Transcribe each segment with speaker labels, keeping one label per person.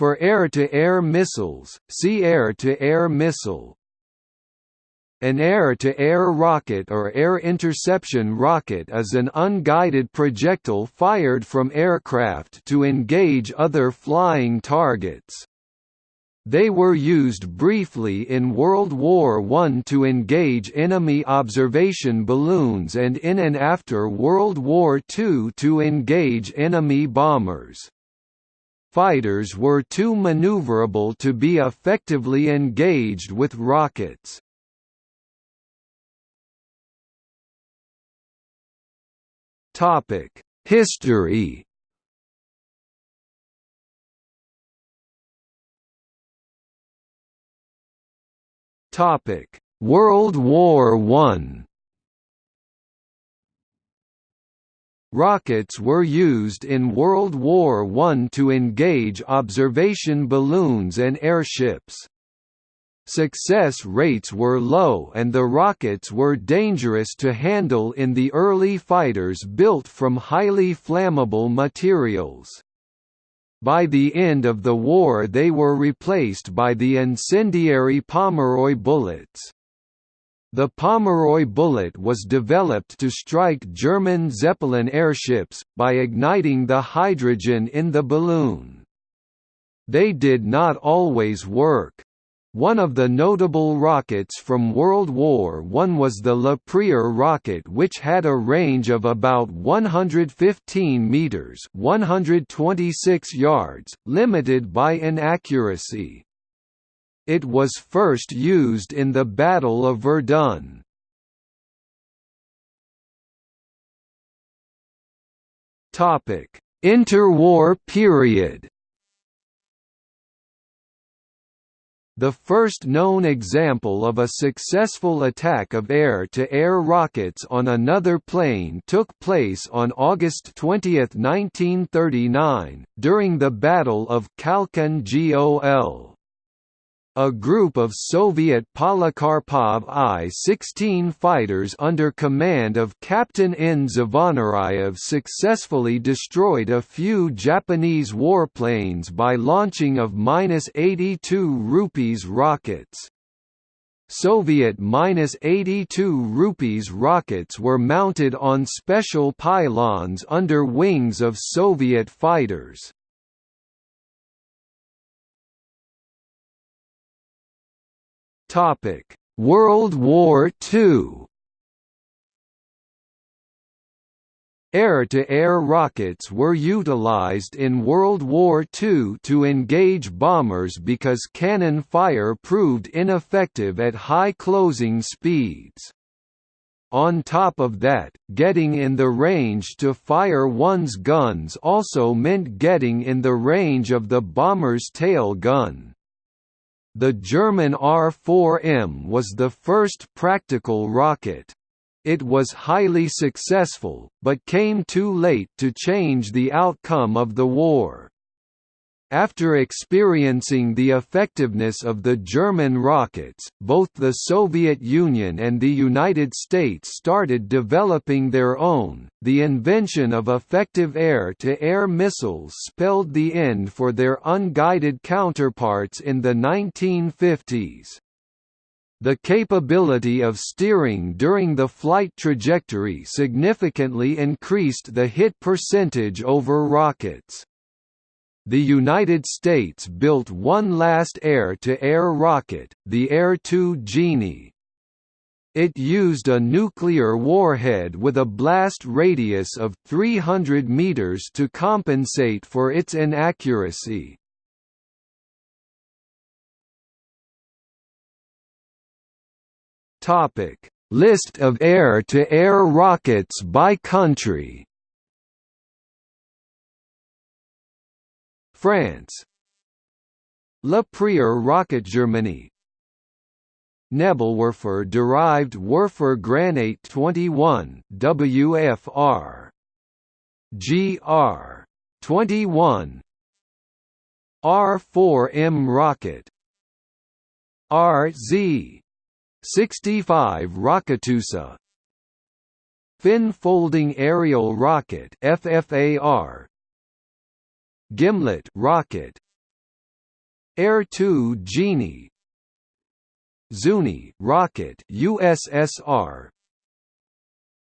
Speaker 1: For air-to-air missiles, see air-to-air missile. An air-to-air rocket or air interception rocket is an unguided projectile fired from aircraft to engage other flying targets. They were used briefly in World War I to engage enemy observation balloons and in and after World War II to engage enemy bombers. Fighters were too maneuverable to be effectively engaged with rockets. History World War I. Rockets were used in World War I to engage observation balloons and airships. Success rates were low and the rockets were dangerous to handle in the early fighters built from highly flammable materials. By the end of the war they were replaced by the incendiary Pomeroy bullets. The Pomeroy bullet was developed to strike German Zeppelin airships, by igniting the hydrogen in the balloon. They did not always work. One of the notable rockets from World War I was the Le Prieur rocket which had a range of about 115 metres 126 yards, limited by inaccuracy. It was first used in the Battle of Verdun. Interwar period The first known example of a successful attack of air-to-air -air rockets on another plane took place on August 20, 1939, during the Battle of Khalkhin Gol. A group of Soviet Polikarpov I-16 fighters under command of Captain N. Zvonaryev successfully destroyed a few Japanese warplanes by launching of -82 rupees rockets. Soviet -82 rupees rockets were mounted on special pylons under wings of Soviet fighters. Topic: World War II. Air-to-air -air rockets were utilized in World War II to engage bombers because cannon fire proved ineffective at high closing speeds. On top of that, getting in the range to fire one's guns also meant getting in the range of the bomber's tail gun. The German R-4M was the first practical rocket. It was highly successful, but came too late to change the outcome of the war. After experiencing the effectiveness of the German rockets, both the Soviet Union and the United States started developing their own. The invention of effective air to air missiles spelled the end for their unguided counterparts in the 1950s. The capability of steering during the flight trajectory significantly increased the hit percentage over rockets the United States built one last air-to-air -air rocket, the Air 2 Genie. It used a nuclear warhead with a blast radius of 300 meters to compensate for its inaccuracy. Topic: List of air-to-air -air rockets by country. France. Le Prieur rocket Germany. Nebelwerfer derived Werfer Granate 21 WFR GR 21 R4M rocket. RZ 65 Rokettusa Fin folding aerial rocket FFAR Gimlet rocket. Air 2 Genie. Zuni rocket USSR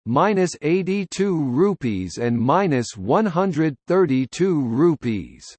Speaker 1: minus 82 rupees and minus 132 rupees